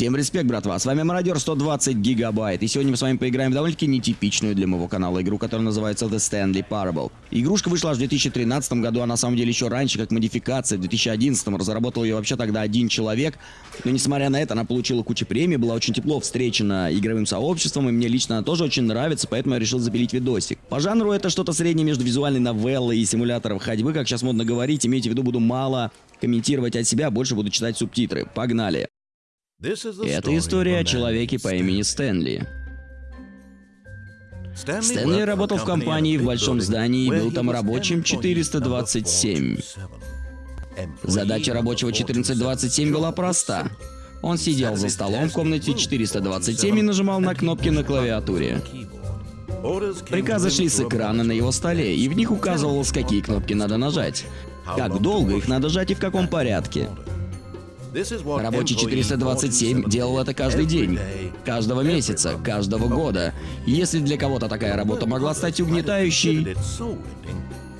Всем респект, братва. С вами Мародер 120 гигабайт. И сегодня мы с вами поиграем в довольно-таки нетипичную для моего канала игру, которая называется The Stanley Parable. Игрушка вышла аж в 2013 году, а на самом деле еще раньше, как модификация. В 2011 разработал ее вообще тогда один человек. Но несмотря на это, она получила кучу премий, была очень тепло встречена игровым сообществом, и мне лично она тоже очень нравится, поэтому я решил запилить видосик. По жанру это что-то среднее между визуальной новеллой и симулятором ходьбы, как сейчас модно говорить. Имейте в виду, буду мало комментировать от себя, больше буду читать субтитры. Погнали! Это история о человеке по имени Стэнли. Стэнли работал в компании в большом здании и был там рабочим 427. Задача рабочего 1427 была проста. Он сидел за столом в комнате 427 и нажимал на кнопки на клавиатуре. Приказы шли с экрана на его столе, и в них указывалось, какие кнопки надо нажать, как долго их надо жать и в каком порядке. Рабочий 427 делал это каждый день, каждого месяца, каждого года. Если для кого-то такая работа могла стать угнетающей,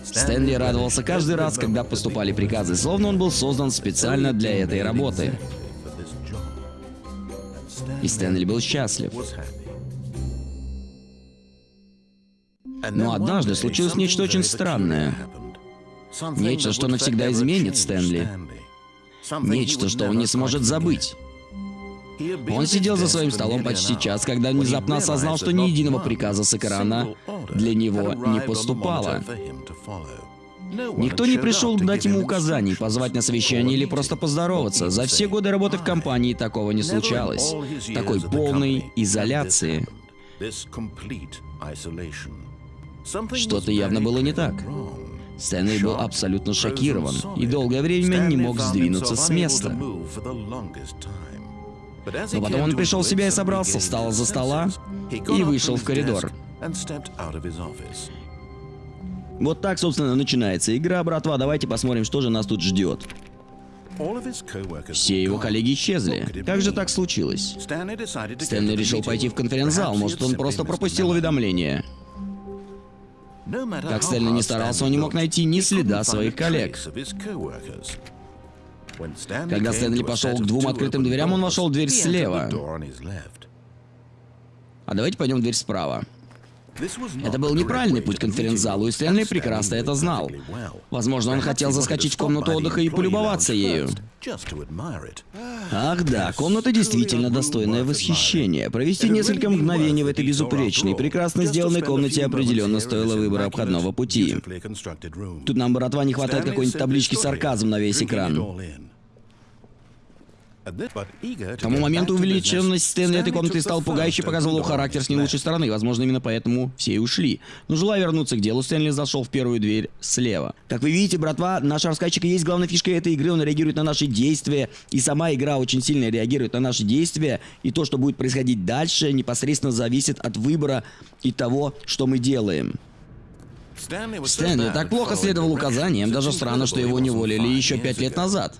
Стэнли радовался каждый раз, когда поступали приказы, словно он был создан специально для этой работы. И Стэнли был счастлив. Но однажды случилось нечто очень странное. Нечто, что навсегда изменит Стэнли. Нечто, что он не сможет забыть. Он сидел за своим столом почти час, когда внезапно осознал, что ни единого приказа с экрана для него не поступало. Никто не пришел дать ему указаний, позвать на совещание или просто поздороваться. За все годы работы в компании такого не случалось. Такой полной изоляции. Что-то явно было не так. Стэнли был абсолютно шокирован и долгое время не мог сдвинуться с места. Но потом он пришел в себя и собрался, встал за стола и вышел в коридор. Вот так, собственно, начинается игра, братва. Давайте посмотрим, что же нас тут ждет. Все его коллеги исчезли. Как же так случилось? Стэнли решил пойти в конференц-зал, может, он просто пропустил уведомление. Как Стэнли не старался, он не мог найти ни следа своих коллег. Когда Стэнли пошел к двум открытым дверям, он вошел в дверь слева. А давайте пойдем в дверь справа. Это был неправильный путь к конференц-залу, и Стэнли прекрасно это знал. Возможно, он хотел заскочить в комнату отдыха и полюбоваться ею. Ах да, комната действительно достойная восхищения. Провести несколько мгновений в этой безупречной, прекрасно сделанной комнате определенно стоило выбора обходного пути. Тут нам, братва, не хватает какой-нибудь таблички сарказм на весь экран. К тому моменту увеличенность Стэнли этой комнаты стал пугающе показывал характер с не лучшей стороны. Возможно, именно поэтому все и ушли. Но желая вернуться к делу, Стэнли зашел в первую дверь слева. Как вы видите, братва, наш рассказчик и есть главная фишка этой игры. Он реагирует на наши действия. И сама игра очень сильно реагирует на наши действия. И то, что будет происходить дальше, непосредственно зависит от выбора и того, что мы делаем. Стэнли так плохо следовал указаниям, даже странно, что его не уволили еще пять лет назад.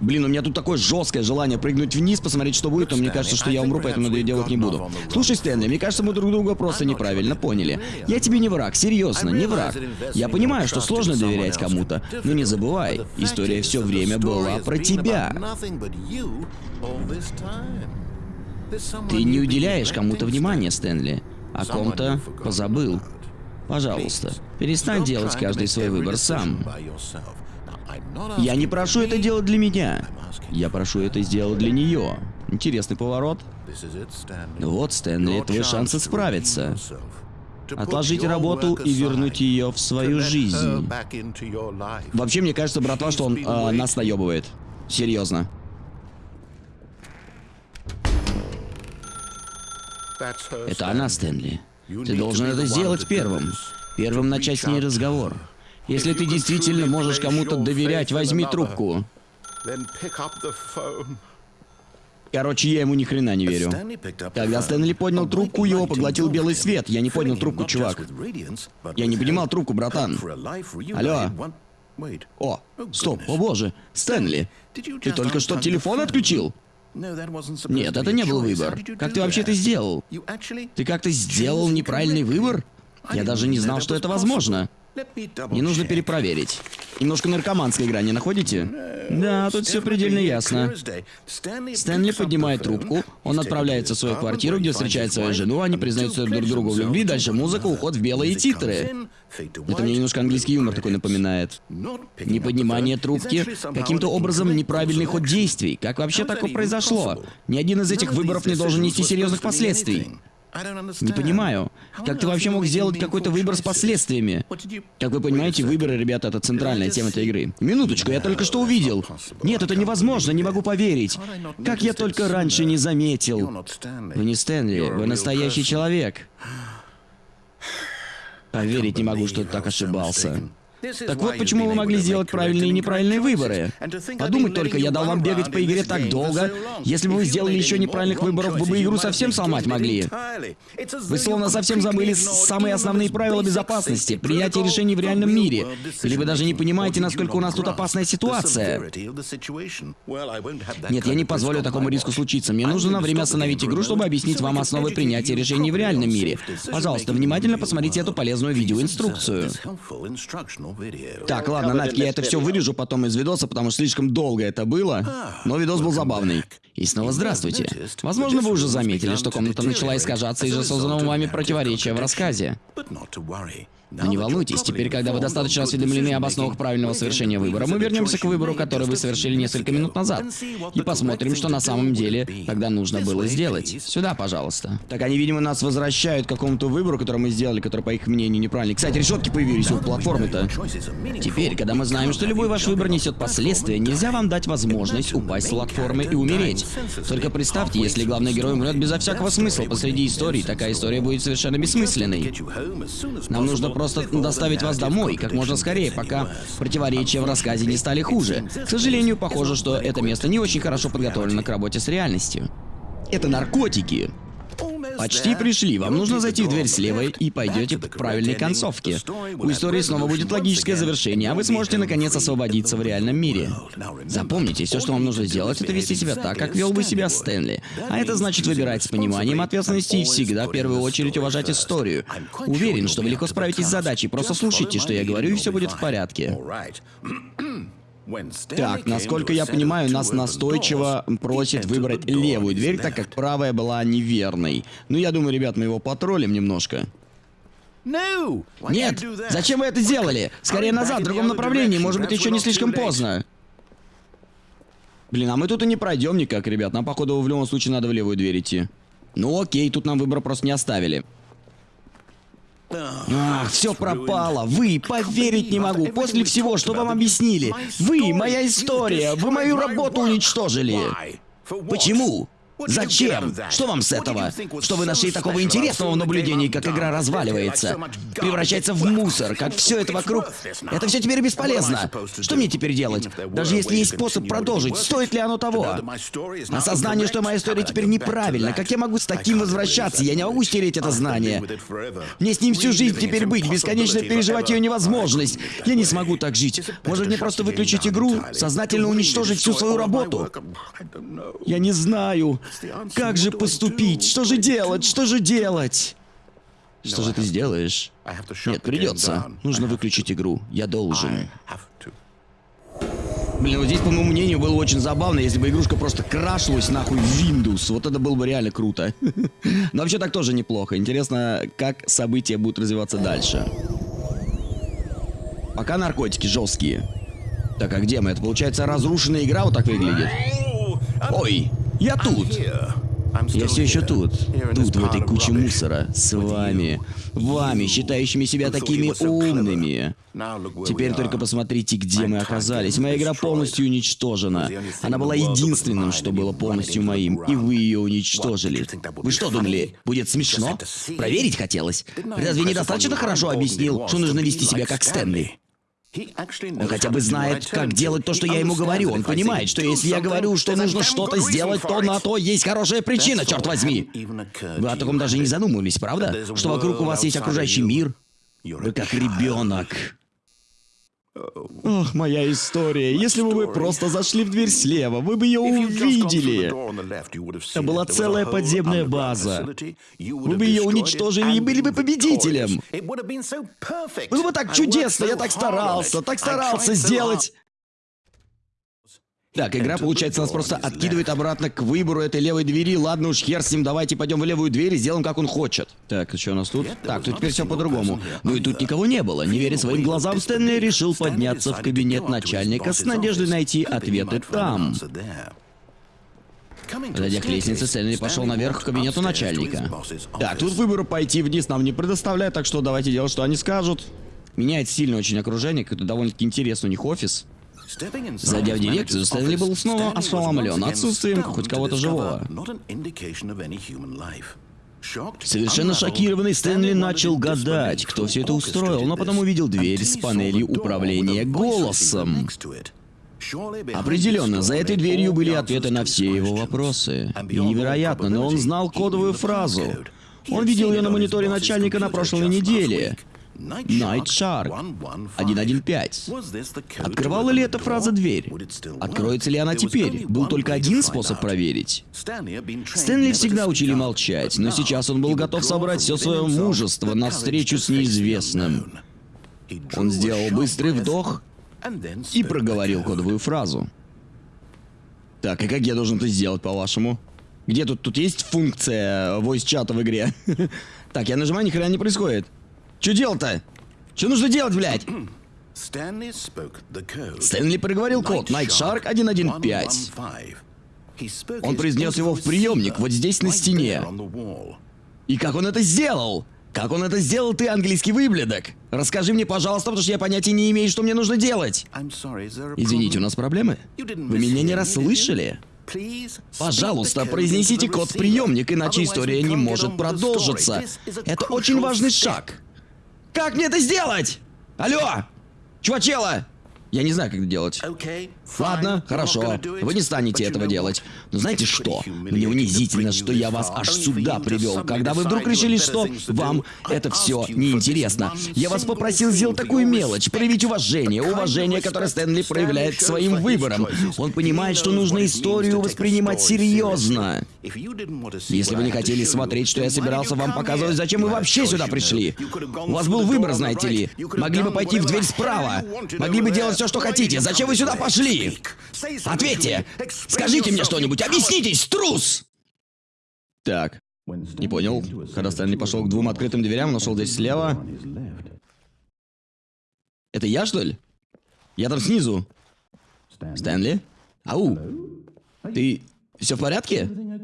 Блин, у меня тут такое жесткое желание прыгнуть вниз, посмотреть, что будет, но мне кажется, что я умру, поэтому я делать не буду. Слушай, Стэнли, мне кажется, мы друг друга просто неправильно поняли. Я тебе не враг, серьезно, не враг. Я понимаю, что сложно доверять кому-то, но не забывай, история все время была про тебя. Ты не уделяешь кому-то внимания, Стэнли. О ком-то позабыл. Пожалуйста, перестань делать каждый свой выбор сам. Я не прошу это делать для меня. Я прошу это сделать для нее. Интересный поворот. Вот, Стэнли, твой шанс исправиться. Отложить работу и вернуть ее в свою жизнь. Вообще, мне кажется, братва, что он э, нас наебывает. Серьезно. Это она, Стэнли. Ты должен это сделать первым. Первым начать с ней разговор. Если ты действительно можешь кому-то доверять, возьми трубку. Короче, я ему ни хрена не верю. Когда Стэнли поднял трубку, его поглотил белый свет. Я не поднял трубку, чувак. Я не понимал трубку, братан. Алло. О, стоп, о боже. Стэнли, ты только что телефон отключил? Нет, это не был выбор. Как ты вообще это сделал? Ты как-то сделал неправильный выбор? Я даже не знал, что это возможно. Не нужно перепроверить. Немножко наркоманская игра, не находите? Да, тут все предельно ясно. Стэнли поднимает трубку, он отправляется в свою квартиру, где встречает свою жену, они признаются друг другу в любви, дальше музыка, уход в белые титры. Это мне немножко английский юмор такой напоминает. Неподнимание трубки, каким-то образом неправильный ход действий. Как вообще такое произошло? Ни один из этих выборов не должен нести серьезных последствий. Не понимаю, как ты вообще мог сделать какой-то выбор с последствиями? Как вы понимаете, выборы, ребята, это центральная тема этой игры. Минуточку, я только что увидел. Нет, это невозможно, не могу поверить. Как я только раньше не заметил. Вы не Стэнли, вы настоящий человек. Поверить не могу, что ты так ошибался. Так вот почему вы могли сделать правильные и неправильные выборы. Подумать только, я дал вам бегать по игре так долго. Если бы вы сделали еще неправильных выборов, вы бы игру совсем сломать могли. Вы словно совсем забыли самые основные правила безопасности, принятие решений в реальном мире. Или вы даже не понимаете, насколько у нас тут опасная ситуация. Нет, я не позволю такому риску случиться. Мне нужно на время остановить игру, чтобы объяснить вам основы принятия решений в реальном мире. Пожалуйста, внимательно посмотрите эту полезную видеоинструкцию. Так, ладно, нафиг, я это все вырежу потом из видоса, потому что слишком долго это было. Но видос был забавный. И снова здравствуйте. Возможно, вы уже заметили, что комната начала искажаться из-за созданного вами противоречия в рассказе. Но не волнуйтесь, теперь, когда вы достаточно осведомлены об основах правильного совершения выбора, мы вернемся к выбору, который вы совершили несколько минут назад, и посмотрим, что на самом деле тогда нужно было сделать. Сюда, пожалуйста. Так они, видимо, нас возвращают к какому-то выбору, который мы сделали, который, по их мнению, неправильный. Кстати, решетки появились у платформы-то. Теперь, когда мы знаем, что любой ваш выбор несет последствия, нельзя вам дать возможность упасть с платформы и умереть. Только представьте, если главный герой умрет безо всякого смысла посреди истории, такая история будет совершенно бессмысленной. Нам нужно просто доставить вас домой как можно скорее, пока противоречия в рассказе не стали хуже. К сожалению, похоже, что это место не очень хорошо подготовлено к работе с реальностью. Это наркотики. Почти пришли. Вам нужно зайти в дверь слева и пойдете к правильной концовке. У истории снова будет логическое завершение, а вы сможете наконец освободиться в реальном мире. Запомните, все, что вам нужно сделать, это вести себя так, как вел бы себя Стэнли. А это значит выбирать с пониманием ответственности и всегда в первую очередь уважать историю. Уверен, что вы легко справитесь с задачей. Просто слушайте, что я говорю, и все будет в порядке. Так, насколько я понимаю, нас настойчиво просит выбрать левую дверь, так как правая была неверной. Ну, я думаю, ребят, мы его потроллим немножко. Нет! Зачем вы это сделали? Скорее назад, в другом направлении, может быть, еще не слишком поздно. Блин, а мы тут и не пройдем никак, ребят. Нам, походу, в любом случае надо в левую дверь идти. Ну окей, тут нам выбор просто не оставили. Ах, все пропало. Вы, поверить не могу. После всего, что вам объяснили. Вы, моя история. Вы мою работу уничтожили. Почему? Зачем? Что вам с этого? Что вы нашли такого интересного в наблюдении, как игра разваливается? Превращается в мусор, как все это вокруг. Это все теперь бесполезно. Что мне теперь делать? Даже если есть способ продолжить, стоит ли оно того? Осознание, что моя история теперь неправильна. Как я могу с таким возвращаться? Я не могу стереть это знание. Мне с ним всю жизнь теперь быть, бесконечно переживать ее невозможность. Я не смогу так жить. Может мне просто выключить игру, сознательно уничтожить всю свою работу? Я не знаю. Как же поступить? Что же делать? Что же делать? Что же ты сделаешь? Нет, придется. Нужно выключить игру. Я должен. Блин, вот здесь, по моему мнению, было очень забавно, если бы игрушка просто крашилась нахуй в Windows. Вот это было бы реально круто. Но вообще так тоже неплохо. Интересно, как события будут развиваться дальше. Пока наркотики жесткие. Так, а где мы? Это получается разрушенная игра вот так выглядит? Ой, я тут. Я все еще тут. Тут, в этой куче мусора. С вами. Вами, считающими себя такими умными. Теперь только посмотрите, где мы оказались. Моя игра полностью уничтожена. Она была единственным, что было полностью моим. И вы ее уничтожили. Вы что думали, будет смешно? Проверить хотелось? Разве недостаточно хорошо объяснил, что нужно вести себя как Стэнли? Он хотя бы знает, как делать то, что я ему говорю. Он понимает, что если я говорю, что нужно что-то сделать, то на то есть хорошая причина, черт возьми. Вы о таком даже не задумывались, правда? Что вокруг у вас есть окружающий мир. Вы как ребенок. Ох, моя история. Если бы вы просто зашли в дверь слева, вы бы ее увидели. Это была целая подземная база. Вы бы ее уничтожили и были бы победителем. Было бы так чудесно, я так старался, так старался сделать. Так, игра, получается, нас просто откидывает обратно к выбору этой левой двери. Ладно уж, хер с ним, давайте пойдем в левую дверь и сделаем, как он хочет. Так, что у нас тут? Так, тут теперь все по-другому. Ну и тут никого не было. Не веря своим глазам, Стэнли решил подняться в кабинет начальника с надеждой найти ответы там. Подойдя к лестнице, Стэнли пошел наверх к кабинету начальника. Так, тут выбору пойти вниз нам не предоставляют, так что давайте делать, что они скажут. Меняет сильно очень окружение, это довольно-таки интересный у них офис. Зайдя в дирекцию, Стэнли был снова ошеломлен отсутствием хоть кого-то живого. Совершенно шокированный Стэнли начал гадать, кто все это устроил, но потом увидел дверь с панелью управления голосом. Определенно, за этой дверью были ответы на все его вопросы. И невероятно, но он знал кодовую фразу. Он видел ее на мониторе начальника на прошлой неделе. Night Shark 115. Открывала ли эта фраза дверь? Откроется ли она теперь? Был только один способ проверить. Стэнли всегда учили молчать, но сейчас он был готов собрать все свое мужество на встречу с неизвестным. Он сделал быстрый вдох и проговорил кодовую фразу. Так, и как я должен это сделать, по-вашему? Где тут? Тут есть функция voice чата в игре? так, я нажимаю, ни хрена не происходит. Что делать-то? Что нужно делать, блядь? Стэнли проговорил код Night Shark 115. Он произнес его в приемник вот здесь на стене. И как он это сделал? Как он это сделал, ты, английский выблядок? Расскажи мне, пожалуйста, потому что я понятия не имею, что мне нужно делать. Извините, у нас проблемы? Вы меня не расслышали? Пожалуйста, произнесите код в приемник, иначе история не может продолжиться. Это очень важный шаг. Как мне это сделать? Алло! Чувачела! Я не знаю, как это делать. Ладно, хорошо. Вы не станете этого делать. Но знаете что? Мне унизительно, что я вас аж сюда привел, когда вы вдруг решили, что вам это все неинтересно. Я вас попросил сделать такую мелочь, проявить уважение, уважение, которое Стэнли проявляет к своим выборам. Он понимает, что нужно историю воспринимать серьезно. Если вы не хотели смотреть, что я собирался вам показывать, зачем вы вообще сюда пришли? У вас был выбор, знаете ли. Могли бы пойти в дверь справа. Могли бы делать все, что хотите. Зачем вы сюда пошли? Ответьте! Скажите мне что-нибудь! Объяснитесь, трус! Так. Не понял. Когда Стэнли пошел к двум открытым дверям, нашел здесь слева. Это я, что ли? Я там снизу. Стэнли? Ау! Ты... Все в порядке?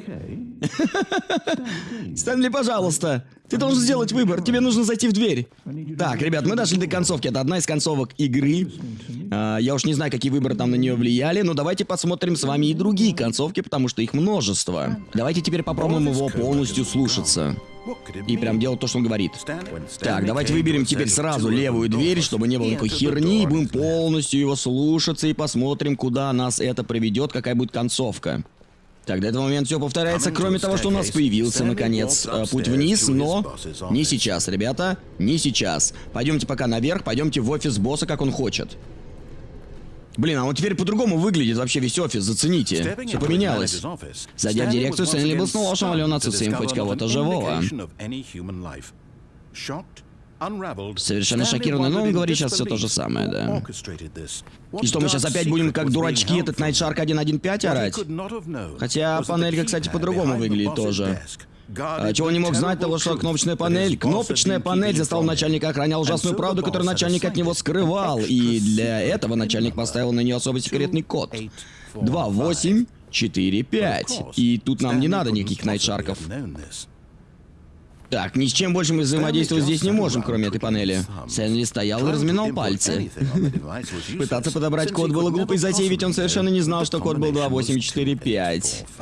Стэнли, пожалуйста, ты должен сделать выбор, тебе нужно зайти в дверь. Так, ребят, мы дошли до концовки, это одна из концовок игры. А, я уж не знаю, какие выборы там на нее влияли, но давайте посмотрим с вами и другие концовки, потому что их множество. Давайте теперь попробуем его полностью слушаться. И прям делать то, что он говорит. Так, давайте выберем теперь сразу левую дверь, чтобы не было никакой херни, и будем полностью его слушаться и посмотрим, куда нас это приведет, какая будет концовка. Так, до этого момента все повторяется, кроме того, что у нас появился, наконец, э, путь вниз, но не сейчас, ребята, не сейчас. Пойдемте пока наверх, пойдемте в офис босса, как он хочет. Блин, а он теперь по-другому выглядит вообще весь офис, зацените. Все поменялось. Зайдя в дирекцию, Стэнли был снова ошеломлен отсутствием хоть кого-то живого. Совершенно шокированный, но он говорит сейчас все то же самое, да. И что, мы сейчас опять будем как дурачки этот Night Shark 1.1.5 орать? Хотя панелька, кстати, по-другому выглядит тоже. А чего не мог знать того, что кнопочная панель? Кнопочная панель заставил начальника охранять ужасную правду, которую начальник от него скрывал. И для этого начальник поставил на нее особый секретный код. 2, 8, 4, 5. И тут нам не надо никаких найтшарков. Так, ни с чем больше мы взаимодействовать здесь не можем, кроме этой панели. Сэнли стоял и разминал пальцы. Пытаться подобрать код было глупой затеей, ведь он совершенно не знал, что код был 2845.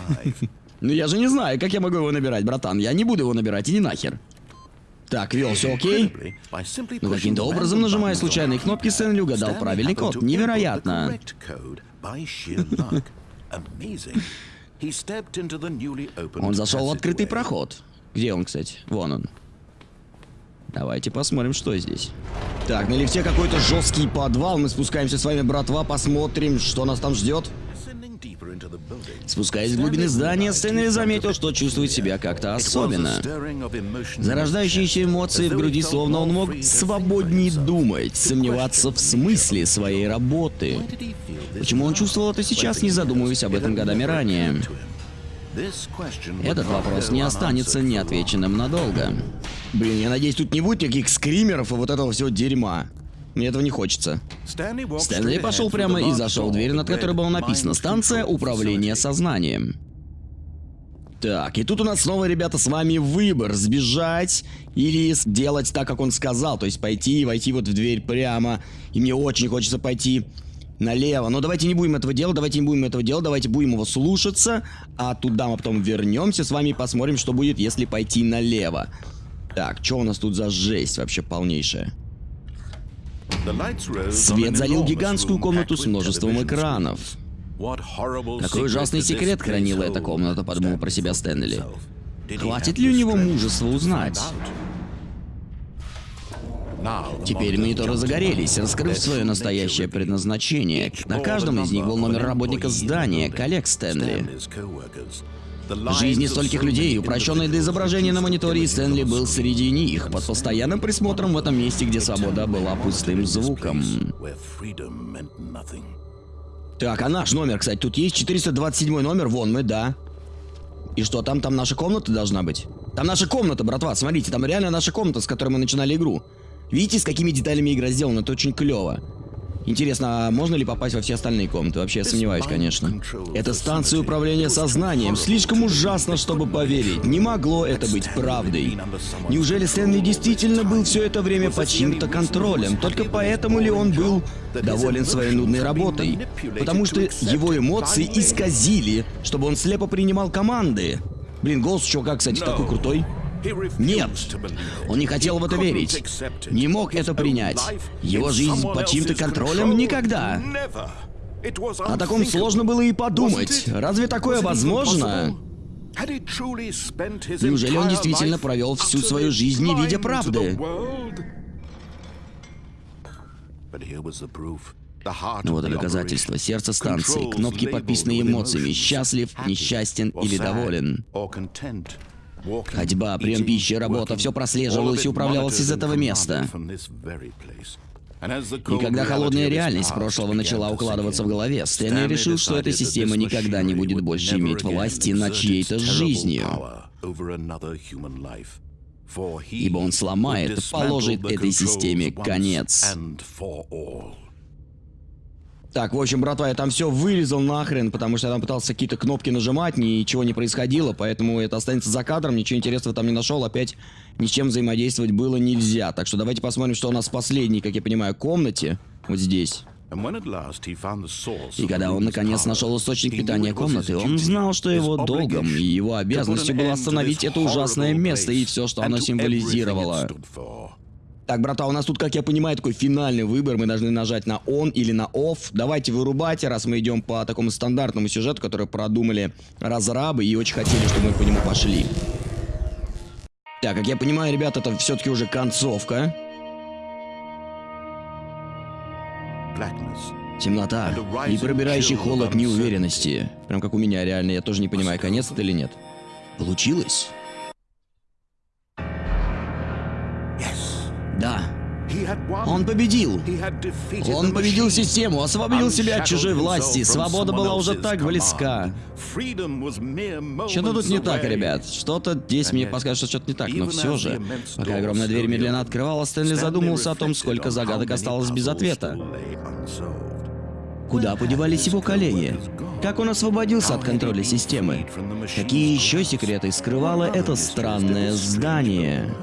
Ну я же не знаю, как я могу его набирать, братан. Я не буду его набирать, иди нахер. Так, вел, все окей? Но каким-то образом, нажимая случайные кнопки, Сэнли угадал правильный код. Невероятно. Он зашел в открытый проход. Где он, кстати? Вон он. Давайте посмотрим, что здесь. Так, на лифте какой-то жесткий подвал. Мы спускаемся с вами, братва, посмотрим, что нас там ждет. Спускаясь в глубины здания, Стэнли заметил, что чувствует себя как-то особенно. Зарождающиеся эмоции в груди, словно он мог свободнее думать, сомневаться в смысле своей работы. Почему он чувствовал это сейчас, не задумываясь об этом годами ранее? Этот вопрос не останется неотвеченным надолго. Блин, я надеюсь, тут не будет никаких скримеров и вот этого всего дерьма. Мне этого не хочется. Стэнли пошел прямо и зашел в дверь, над которой было написано «Станция управления сознанием». Так, и тут у нас снова, ребята, с вами выбор. Сбежать или сделать так, как он сказал. То есть пойти и войти вот в дверь прямо. И мне очень хочется пойти налево. Но давайте не будем этого делать, давайте не будем этого делать, давайте будем его слушаться. А туда мы потом вернемся с вами и посмотрим, что будет, если пойти налево. Так, что у нас тут за жесть вообще полнейшая? Свет залил гигантскую комнату с множеством экранов. Какой ужасный секрет хранила эта комната, подумал про себя Стэнли. Хватит ли у него мужества узнать? Теперь мониторы загорелись, раскрыв свое настоящее предназначение. На каждом из них был номер работника здания, коллег Стэнли. Жизни стольких людей, упрощенные до изображения на мониторе, Стэнли был среди них, под постоянным присмотром в этом месте, где свобода была пустым звуком. Так, а наш номер, кстати, тут есть 427 номер, вон мы, да. И что, там, там наша комната должна быть? Там наша комната, братва, смотрите, там реально наша комната, с которой мы начинали игру. Видите, с какими деталями игра сделана? Это очень клево. Интересно, а можно ли попасть во все остальные комнаты? Вообще, я сомневаюсь, конечно. Это станция управления сознанием. Слишком ужасно, чтобы поверить. Не могло это быть правдой. Неужели Стэнли действительно был все это время под чьим-то контролем? Только поэтому ли он был доволен своей нудной работой? Потому что его эмоции исказили, чтобы он слепо принимал команды. Блин, голос чувака, кстати, такой крутой. Нет, он не хотел в это верить. Не мог это принять. Его жизнь под чьим-то контролем никогда. О таком сложно было и подумать. Разве такое возможно? Неужели он действительно провел всю свою жизнь, не видя правды? Ну вот и доказательство. Сердце станции, кнопки, подписанные эмоциями. Счастлив, несчастен или доволен. Ходьба, прием пищи, работа, все прослеживалось и управлялось из этого места. И когда холодная реальность прошлого начала укладываться в голове, Стэнли решил, что эта система никогда не будет больше иметь власти над чьей-то жизнью. Ибо он сломает, положит этой системе конец. Так, в общем, братва, я там все вырезал нахрен, потому что я там пытался какие-то кнопки нажимать, ничего не происходило, поэтому это останется за кадром, ничего интересного там не нашел, опять ни с чем взаимодействовать было нельзя. Так что давайте посмотрим, что у нас в последней, как я понимаю, комнате, вот здесь. И когда он наконец нашел источник питания комнаты, он знал, что его долгом и его обязанностью было остановить это ужасное место и все, что оно символизировало. Так, брата, у нас тут, как я понимаю, такой финальный выбор. Мы должны нажать на on или на off. Давайте вырубайте, раз мы идем по такому стандартному сюжету, который продумали разрабы и очень хотели, чтобы мы по нему пошли. Так, как я понимаю, ребята, это все-таки уже концовка. Темнота и пробирающий холод неуверенности. Прям как у меня, реально. Я тоже не понимаю, конец это или нет. Получилось? Он победил. Он победил систему, освободил себя от чужой власти. Свобода была уже так близка. Что-то тут не так, ребят. Что-то здесь мне подскажет, что что-то не так, но все же. Пока огромная дверь медленно открывалась, Стэнли задумался о том, сколько загадок осталось без ответа. Куда подевались его коллеги? Как он освободился от контроля системы? Какие еще секреты скрывало это странное здание?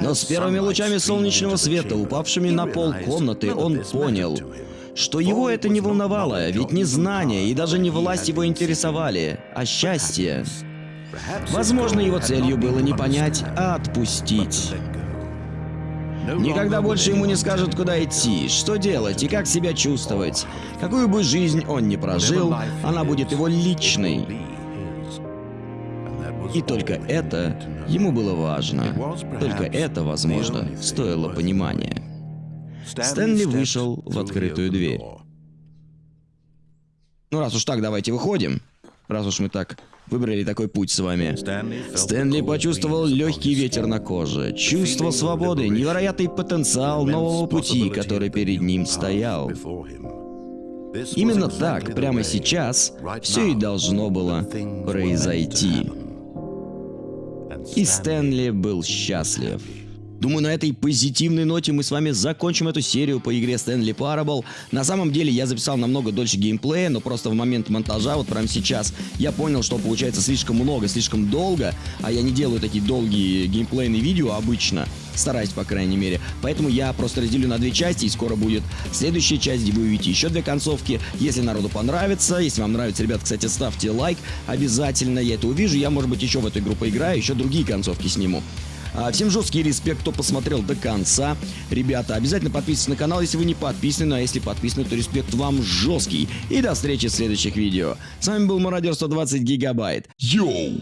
Но с первыми лучами солнечного света, упавшими на пол комнаты, он понял, что его это не волновало, ведь не знания и даже не власть его интересовали, а счастье. Возможно, его целью было не понять, а отпустить. Никогда больше ему не скажут, куда идти, что делать и как себя чувствовать. Какую бы жизнь он ни прожил, она будет его личной. И только это ему было важно. Только это, возможно, стоило понимания. Стэнли вышел в открытую дверь. Ну раз уж так, давайте выходим. Раз уж мы так выбрали такой путь с вами. Стэнли почувствовал легкий ветер на коже, чувство свободы, невероятный потенциал нового пути, который перед ним стоял. Именно так, прямо сейчас, все и должно было произойти. И Стэнли был счастлив. Думаю, на этой позитивной ноте мы с вами закончим эту серию по игре Stanley Parable. На самом деле я записал намного дольше геймплея, но просто в момент монтажа, вот прямо сейчас, я понял, что получается слишком много, слишком долго, а я не делаю такие долгие геймплейные видео обычно, стараюсь, по крайней мере. Поэтому я просто разделю на две части, и скоро будет следующая часть, где вы увидите еще две концовки. Если народу понравится, если вам нравится, ребят, кстати, ставьте лайк обязательно, я это увижу. Я, может быть, еще в эту игру поиграю, еще другие концовки сниму. А, всем жесткий респект, кто посмотрел до конца. Ребята, обязательно подписывайтесь на канал, если вы не подписаны, ну а если подписаны, то респект вам жесткий. И до встречи в следующих видео. С вами был Мародер 120 Гигабайт. Йоу!